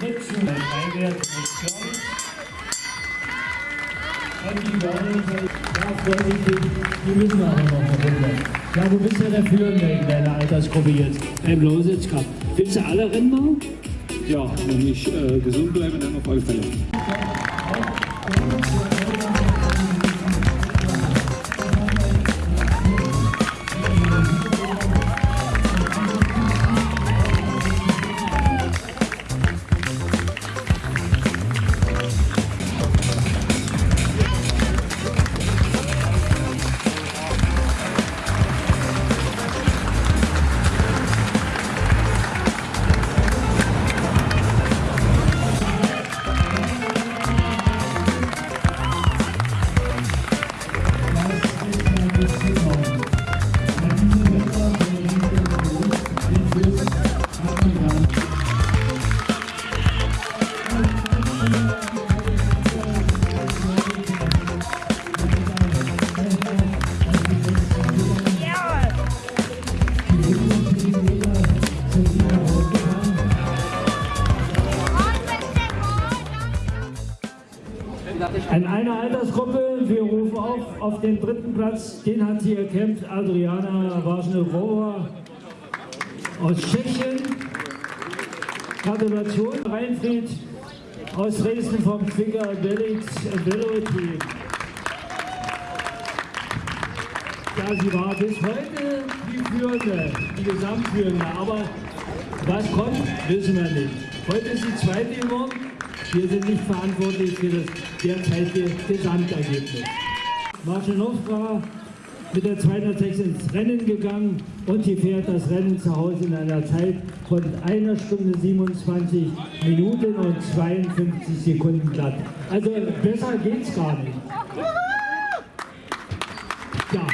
Fritz und ein Freiwert mit Görlitz. Und die Görlitzer, ja, vorsichtig, die müssen aber noch Runde. Ja, du bist ja der Führende in deiner Altersgruppe jetzt beim Lositz Cup. Willst du alle Rennen machen? Ja, wenn ich äh, gesund bleibe, dann auf alle Fälle. Auf, den dritten Platz, den hat sie erkämpft, Adriana Waschnerova aus Tschechien. Gratulation, Reinfried aus Dresden vom Finger Velo Team. Ja, sie war bis heute die Führende, die Gesamtführende, aber was kommt, wissen wir nicht. Heute ist sie Zweite geworden. Wir sind nicht verantwortlich für das derzeitige Gesamtergebnis. Marschenowka mit der 206 ins Rennen gegangen und sie fährt das Rennen zu Hause in einer Zeit von einer Stunde 27 Minuten und 52 Sekunden glatt. Also besser geht's gar nicht. Ja.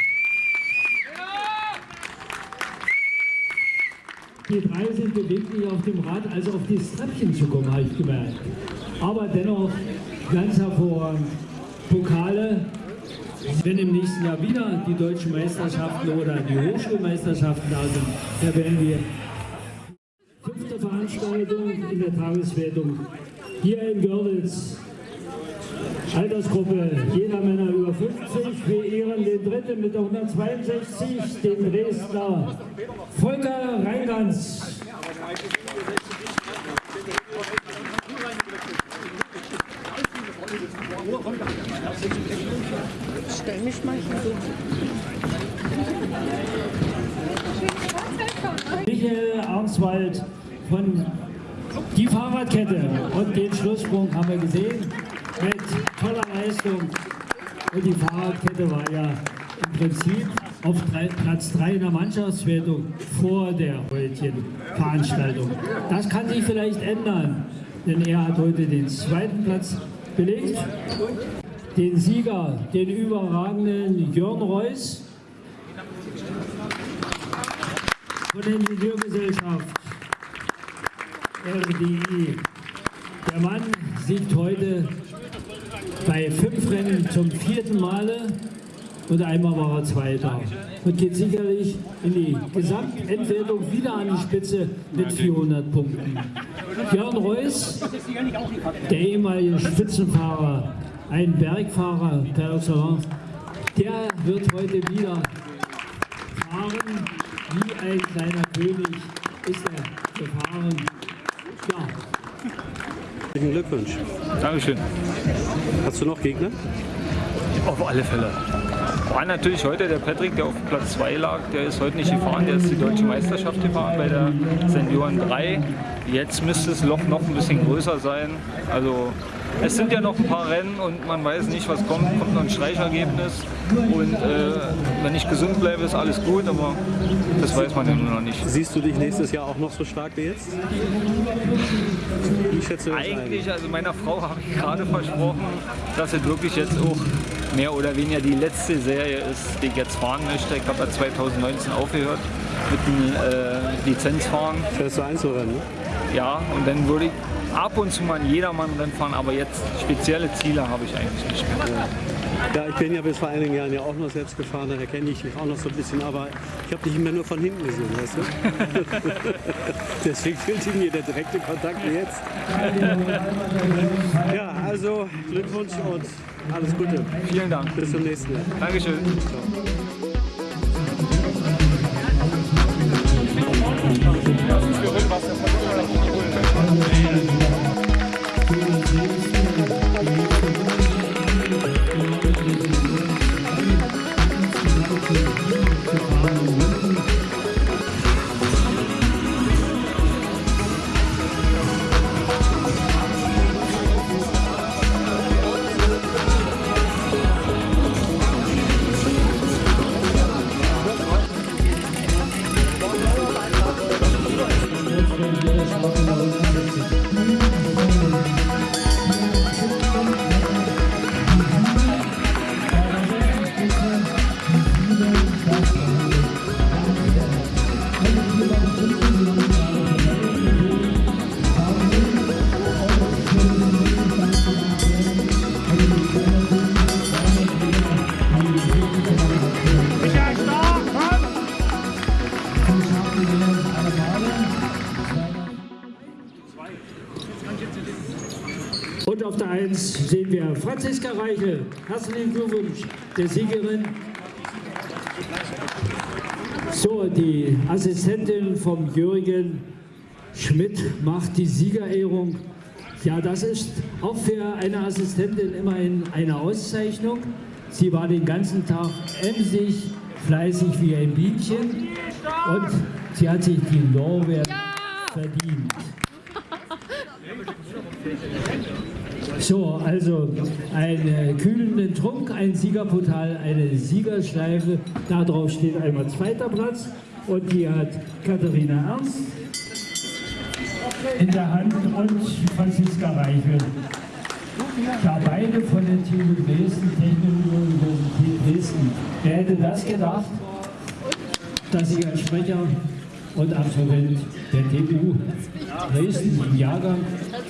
Die drei sind beweglich auf dem Rad, also auf das Treppchen zu kommen, habe ich gemerkt. Aber dennoch ganz hervorragend. Pokale, wenn im nächsten Jahr wieder die deutschen Meisterschaften oder die Hochschulmeisterschaften da sind, da werden wir fünfte Veranstaltung in der Tageswertung hier in Görlitz. Altersgruppe, jeder Männer über 50. Wir ehren den dritten mit der 162, den Dresdner Volker Reingans. Stell mich mal hier. Michael Arnswald von die Fahrradkette und den Schlusssprung haben wir gesehen mit toller Leistung. Und die Fahrradkette war ja im Prinzip auf drei, Platz 3 in der Mannschaftswertung vor der heutigen Veranstaltung. Das kann sich vielleicht ändern, denn er hat heute den zweiten Platz belegt. Den Sieger, den überragenden Jörn Reuss von der Ingenieurgesellschaft RDI. Der Mann siegt heute bei fünf Rennen zum vierten Male und einmal war er Zweiter und geht sicherlich in die Gesamtentwertung wieder an die Spitze mit 400 Punkten. Jörn Reuss, der ehemalige Spitzenfahrer, ein Bergfahrer per excellence, der wird heute wieder fahren wie ein kleiner König ist er gefahren. Ja, Herzlichen Glückwunsch. Dankeschön. Hast du noch Gegner? Auf alle Fälle. War natürlich heute der Patrick, der auf Platz 2 lag, der ist heute nicht gefahren, der ist die deutsche Meisterschaft gefahren bei der Senioren 3. Jetzt müsste das Loch noch ein bisschen größer sein. Also es sind ja noch ein paar Rennen und man weiß nicht, was kommt. Kommt noch ein Streichergebnis. Und äh, wenn ich gesund bleibe, ist alles gut, aber das weiß man ja nur noch nicht. Siehst du dich nächstes Jahr auch noch so stark wie jetzt? Ich schätze das ein. Eigentlich, also meiner Frau habe ich gerade versprochen, dass es wirklich jetzt auch mehr oder weniger die letzte Serie ist, die ich jetzt fahren möchte. Ich habe ja 2019 aufgehört mit dem äh, Lizenzfahren. Fährst du Einzelrennen? Ne? Ja, und dann würde ich ab und zu mal ein Jedermann-Rennen fahren, aber jetzt spezielle Ziele habe ich eigentlich nicht mehr. Ja, ich bin ja bis vor einigen Jahren ja auch noch selbst gefahren, daher kenne ich dich auch noch so ein bisschen, aber ich habe dich immer nur von hinten gesehen, weißt du? Deswegen fehlt mir der direkte Kontakt jetzt. Ja, also Glückwunsch und alles Gute. Vielen Dank. Bis zum nächsten Mal. Dankeschön. Und auf der 1 sehen wir Franziska Reichel. Herzlichen Glückwunsch der Siegerin. So, die Assistentin vom Jürgen Schmidt macht die Siegerehrung. Ja, das ist auch für eine Assistentin immerhin eine Auszeichnung. Sie war den ganzen Tag emsig, fleißig wie ein Bienchen und sie hat sich die Lorbeeren verdient. So, also einen kühlenden Trunk, ein Siegerportal, eine Siegerschleife. Darauf steht einmal zweiter Platz und die hat Katharina Ernst in der Hand und Franziska Reichel. Ja, beide von der TU Dresden, Technische Universität Dresden. Wer hätte das gedacht, dass ich als Sprecher und Absolvent der TU Dresden im Jahrgang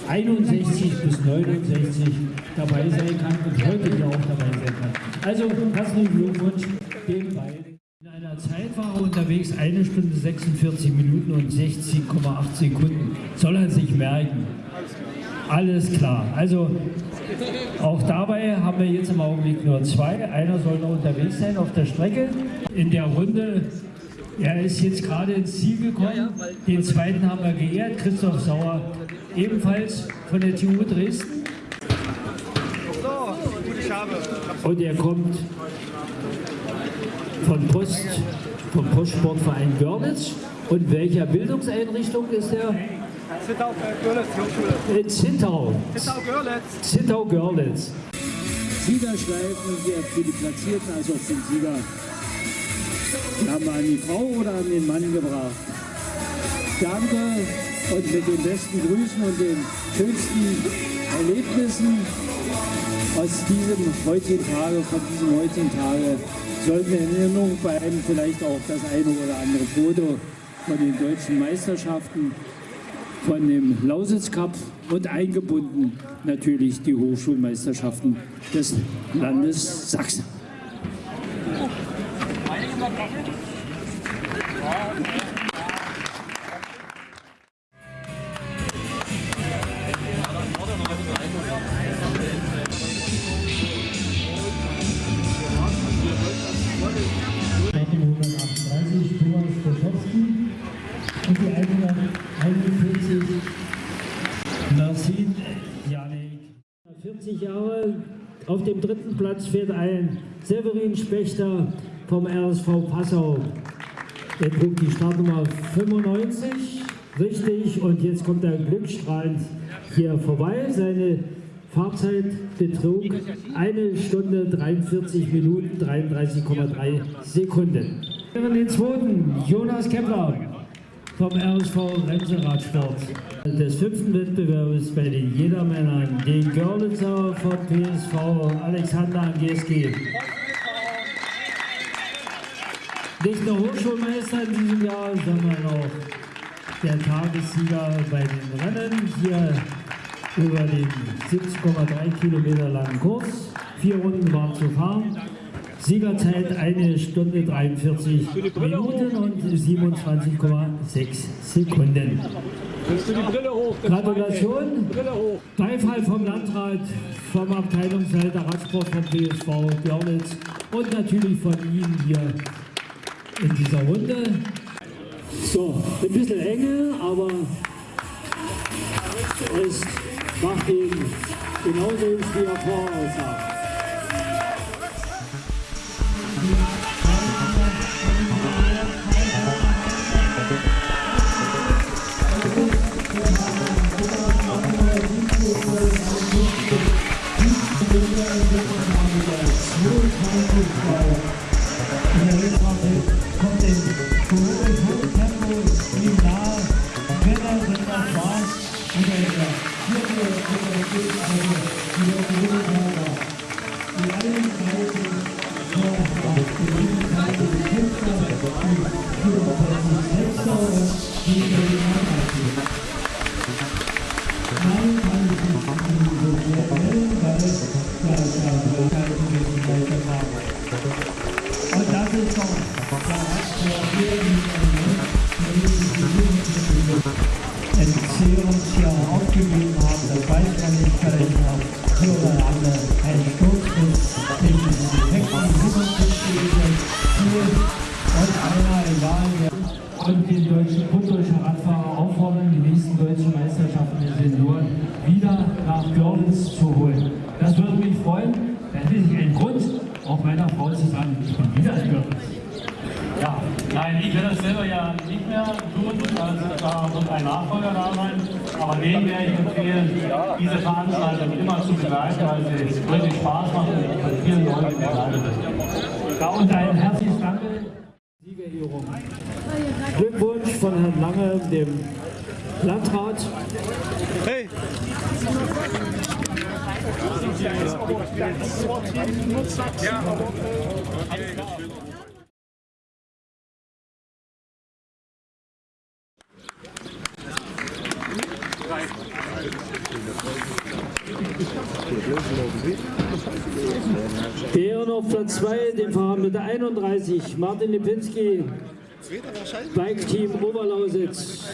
61 bis 69 dabei sein kann und heute hier auch dabei sein kann. Also herzlichen Glückwunsch den beiden. In einer Zeit war er unterwegs, eine Stunde 46 Minuten und 60,8 Sekunden. Soll er sich merken. Alles klar. Also auch dabei haben wir jetzt im Augenblick nur zwei. Einer soll noch unterwegs sein auf der Strecke. In der Runde, er ist jetzt gerade ins Ziel gekommen. Den zweiten haben wir geehrt, Christoph Sauer, ebenfalls von der TU Dresden. Und er kommt von Post, vom Postsportverein Görlitz. Und welcher Bildungseinrichtung ist er? Zittau, Görlitz, Hochschule. In Zittau. Zittau, Görlitz. Zittau Görlitz. Siegerschleifen hier für die Platzierten, also für den Sieger. Die haben wir an die Frau oder an den Mann gebracht. Danke und mit den besten Grüßen und den schönsten Erlebnissen aus diesem heutigen Tage, von diesem heutigen Tage, sollten wir in Erinnerung bleiben, vielleicht auch das eine oder andere Foto von den deutschen Meisterschaften von dem Lausitz Cup und eingebunden natürlich die Hochschulmeisterschaften des Landes Sachsen. 40 Jahre. Auf dem dritten Platz fährt ein Severin Spechter vom RSV Passau. Er trug die Startnummer 95, richtig, und jetzt kommt er glückstrahlend hier vorbei. Seine Fahrzeit betrug eine Stunde 43 Minuten 33,3 Sekunden. Den zweiten, Jonas Kepler vom RSV Remseradsport. Des fünften Wettbewerbs bei den Jedermännern, den Görlitzer vom PSV Alexander GSG. Nicht nur Hochschulmeister in diesem Jahr, sondern auch der Tagessieger bei den Rennen. Hier über den 70,3 Kilometer langen Kurs. Vier Runden waren zu fahren. Siegerzeit eine Stunde 43 Minuten und 27,6 Sekunden. Gratulation. Beifall vom Landrat, vom Abteilungsleiter Radsport vom BSV Görlitz und natürlich von Ihnen hier in dieser Runde. So, ein bisschen enge, aber es macht ihn genauso, wie er voraussah. Und die nächsten deutschen Meisterschaften der Senioren wieder nach Görlitz zu holen. Das würde mich freuen. Da hätte ich einen Grund, auch meiner Frau zu sagen, ich bin wieder in Görlitz. Ja, nein, ich werde das selber ja nicht mehr tun, also da wird ein Nachfolger da sein, aber den werde ich empfehlen, diese Veranstaltung immer zu begleiten, weil sie wirklich Spaß machen und von vielen Leuten begleitet wird. Ja, und ein herzliches Danke. Siegerehrung. Glückwunsch von Herrn Lange, dem Landrat. Hey! Ehren auf Platz 2, den Fahrer mit der 31, Martin Lipinski, Bike Team Oberlausitz.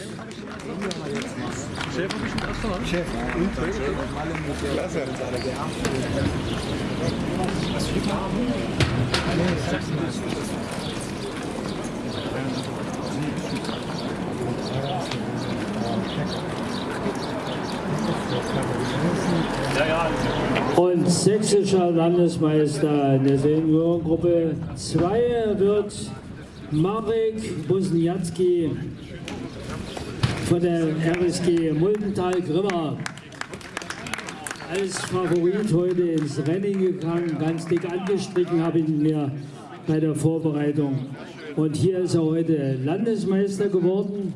Und sächsischer Landesmeister in der Seniorengruppe 2 wird Marek Bosniacki von der RSG Muldental-Grimma als Favorit heute ins Rennen gegangen, ganz dick angestrichen habe ich ihn mir bei der Vorbereitung. Und hier ist er heute Landesmeister geworden.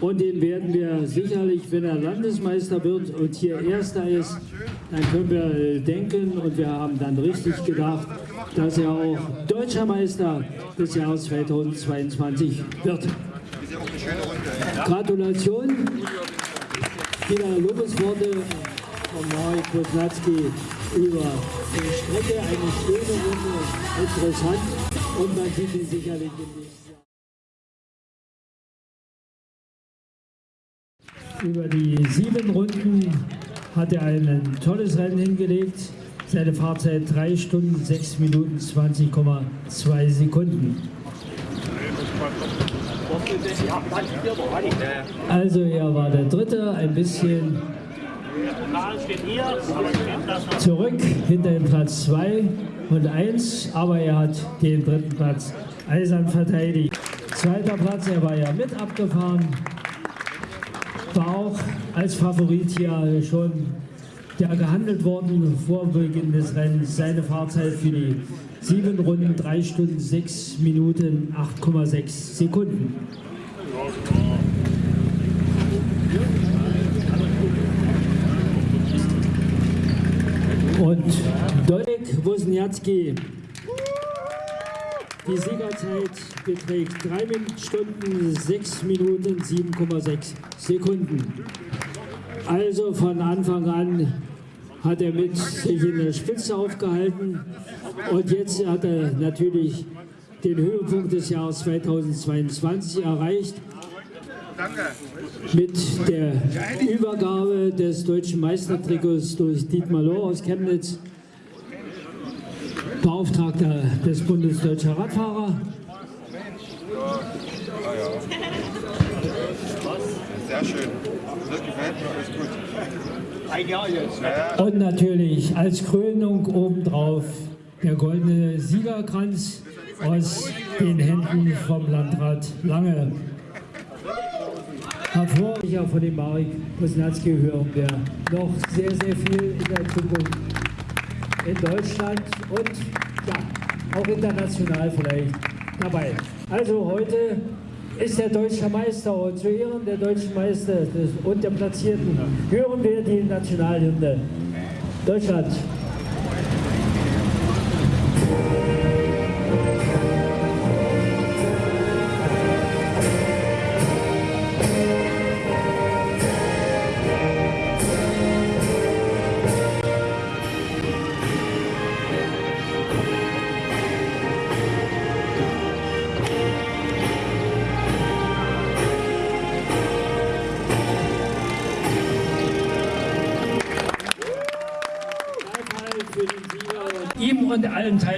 Und den werden wir sicherlich, wenn er Landesmeister wird und hier Erster ist, dann können wir denken und wir haben dann richtig gedacht, dass er auch Deutscher Meister des Jahres 2022 wird. Gratulation. Wieder Lobesworte von Marek Bosnatski über die Strecke. Eine schöne Runde, interessant und man sieht ihn sicherlich Jahr. Über die sieben Runden hat er ein tolles Rennen hingelegt. Seine Fahrzeit 3 Stunden 6 Minuten 20,2 Sekunden. Also er war der Dritte, ein bisschen zurück hinter dem Platz 2 und 1, aber er hat den dritten Platz eisern verteidigt. Zweiter Platz, er war ja mit abgefahren, war auch als Favorit hier schon ja, gehandelt worden vor Beginn des Rennens. Seine Fahrzeit für die sieben Runden 3 Stunden 6 Minuten 8,6 Sekunden. Und Dolek Wozniacki, die Siegerzeit beträgt 3 Stunden 6 Minuten 7,6 Sekunden. Also von Anfang an hat er mit sich in der Spitze aufgehalten und jetzt hat er natürlich den Höhepunkt des Jahres 2022 erreicht mit der Übergabe des deutschen Meistertrikots durch Dietmar Lohr aus Chemnitz, Beauftragter des Bundes Deutscher Radfahrer. Sehr schön. Das gefällt mir, alles gut. Und natürlich als Krönung obendrauf der goldene Siegerkranz aus den Händen vom Landrat Lange. Hervorragender von dem Marek Posnatski hören wir noch sehr, sehr viel in der Zukunft in Deutschland und ja, auch international vielleicht dabei. Also heute ist der deutsche Meister und zu Ehren der deutschen Meister und der Platzierten hören wir die Nationalhymne. Deutschland.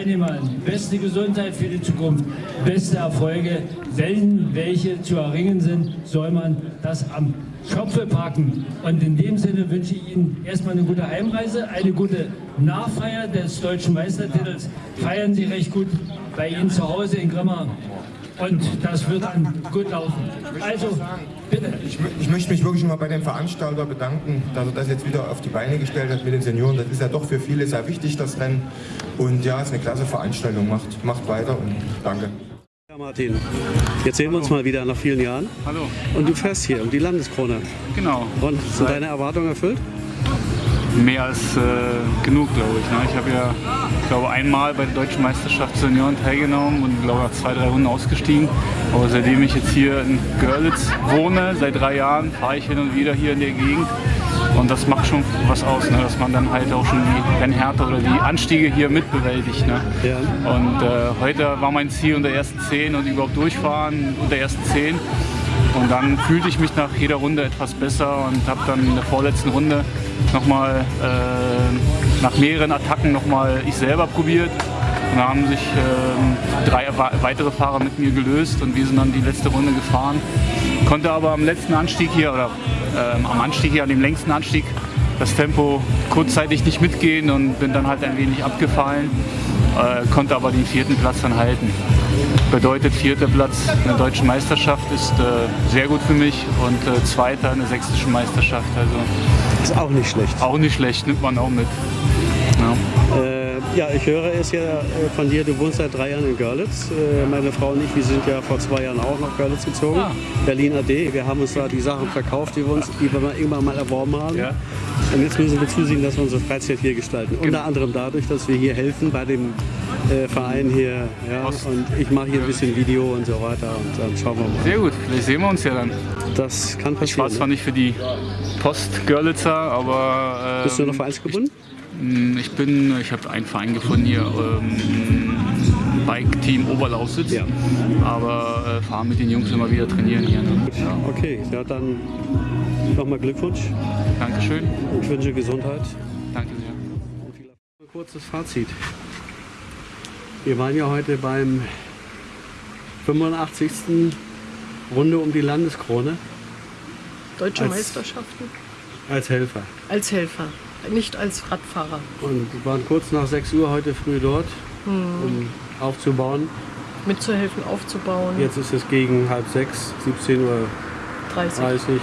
Teilnehmern beste Gesundheit für die Zukunft, beste Erfolge. Wenn welche zu erringen sind, soll man das am Schopfe packen. Und in dem Sinne wünsche ich Ihnen erstmal eine gute Heimreise, eine gute Nachfeier des deutschen Meistertitels. Feiern Sie recht gut bei Ihnen zu Hause in Grimma. Und das wird dann gut laufen. Also, bitte. Ich, ich möchte mich wirklich mal bei dem Veranstalter bedanken, dass er das jetzt wieder auf die Beine gestellt hat mit den Senioren. Das ist ja doch für viele sehr wichtig, das Rennen. Und ja, es ist eine klasse Veranstaltung. Macht, macht weiter und danke. Ja, Martin, jetzt sehen wir uns mal wieder nach vielen Jahren. Hallo. Und du fährst hier um die Landeskrone. Genau. Und sind deine Erwartungen erfüllt? Mehr als äh, genug, glaube ich. Ne? Ich habe ja, glaube, einmal bei der Deutschen Meisterschaft Senioren teilgenommen und glaube nach zwei, drei Runden ausgestiegen. Aber seitdem ich jetzt hier in Görlitz wohne, seit drei Jahren, fahre ich hin und wieder hier in der Gegend. Und das macht schon was aus, ne? dass man dann halt auch schon die Rennhärte oder die Anstiege hier mitbewältigt. Ne? Ja. Und äh, heute war mein Ziel unter ersten zehn und überhaupt durchfahren unter ersten zehn. Und dann fühlte ich mich nach jeder Runde etwas besser und habe dann in der vorletzten Runde nochmal äh, nach mehreren Attacken nochmal ich selber probiert. Und da haben sich ähm, drei weitere Fahrer mit mir gelöst und wir sind dann die letzte Runde gefahren. Konnte aber am letzten Anstieg hier oder ähm, am Anstieg hier, an dem längsten Anstieg, das Tempo kurzzeitig nicht mitgehen und bin dann halt ein wenig abgefallen, äh, konnte aber den vierten Platz dann halten. Bedeutet vierter Platz in der deutschen Meisterschaft ist äh, sehr gut für mich und äh, zweiter in der sächsischen Meisterschaft. Also Ist auch nicht schlecht. auch nicht schlecht, nimmt man auch mit. Ja. Äh, ja, ich höre es ja äh, von dir, du wohnst seit drei Jahren in Görlitz. Äh, meine Frau und ich, wir sind ja vor zwei Jahren auch nach Görlitz gezogen. Ah. Berlin AD. Wir haben uns da die Sachen verkauft, die wir uns die wir irgendwann mal erworben haben. Ja. Und jetzt müssen wir zusehen, dass wir unsere Freizeit hier gestalten. Unter anderem dadurch, dass wir hier helfen bei dem äh, Verein hier. Ja, und ich mache hier ein bisschen Video und so weiter. Und dann schauen wir mal. Sehr gut, vielleicht sehen wir uns ja dann. Das kann Ich war passieren. zwar Ne? nicht für die Post Görlitzer, aber äh, Bist du noch vereinsgebunden? ich bin, ich habe einen Verein gefunden hier, ähm, Bike Team Oberlausitz, Ja. aber äh, fahre mit den Jungs immer wieder trainieren hier. Ne? Ja. Okay, ja, dann nochmal Glückwunsch. Dankeschön, Ich wünsche Gesundheit. danke sehr. Ein kurzes Fazit. Wir waren ja heute beim 85. Runde um die Landeskrone Deutsche Als- Meisterschaften als Helfer. als Helfer, nicht als Radfahrer. Und wir waren kurz nach 6 Uhr heute früh dort, um aufzubauen. Mitzuhelfen, aufzubauen. Jetzt ist es gegen halb sechs, 17.30 Uhr. 30.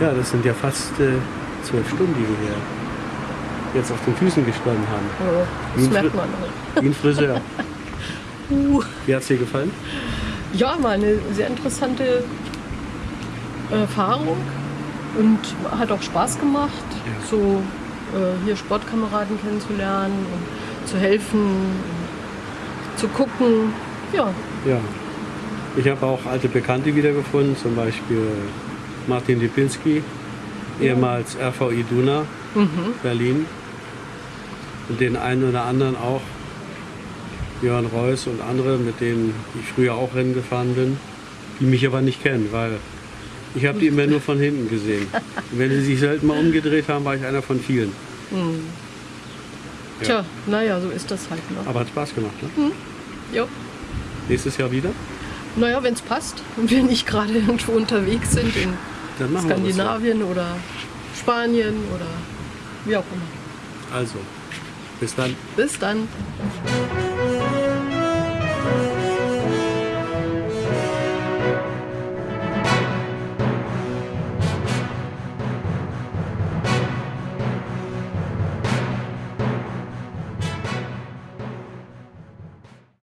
Ja, das sind ja fast äh, zwölf Stunden, die wir hier jetzt auf den Füßen gestanden haben. Ja, das Wie merkt man. Wie ein Friseur. Uh. Wie hat es dir gefallen? Ja, mal eine sehr interessante Erfahrung und hat auch Spaß gemacht, so äh, hier Sportkameraden kennenzulernen und zu helfen, und zu gucken. Ja, Ja. Ich habe auch alte Bekannte wiedergefunden, zum Beispiel Martin Lipinski, ehemals RVI Duna, Berlin. Und den einen oder anderen auch, Jörn Reuss und andere, mit denen ich früher auch Rennen gefahren bin, die mich aber nicht kennen, weil ich habe die immer nur von hinten gesehen. Und wenn sie sich selten mal umgedreht haben, war ich einer von vielen. Tja, naja, so ist das halt. Ne? Aber hat Spaß gemacht, ne? Jo. Nächstes Jahr wieder? Naja, wenn es passt und wir nicht gerade irgendwo unterwegs sind in so. Skandinavien oder Spanien oder wie auch immer. Also, bis dann. Bis dann.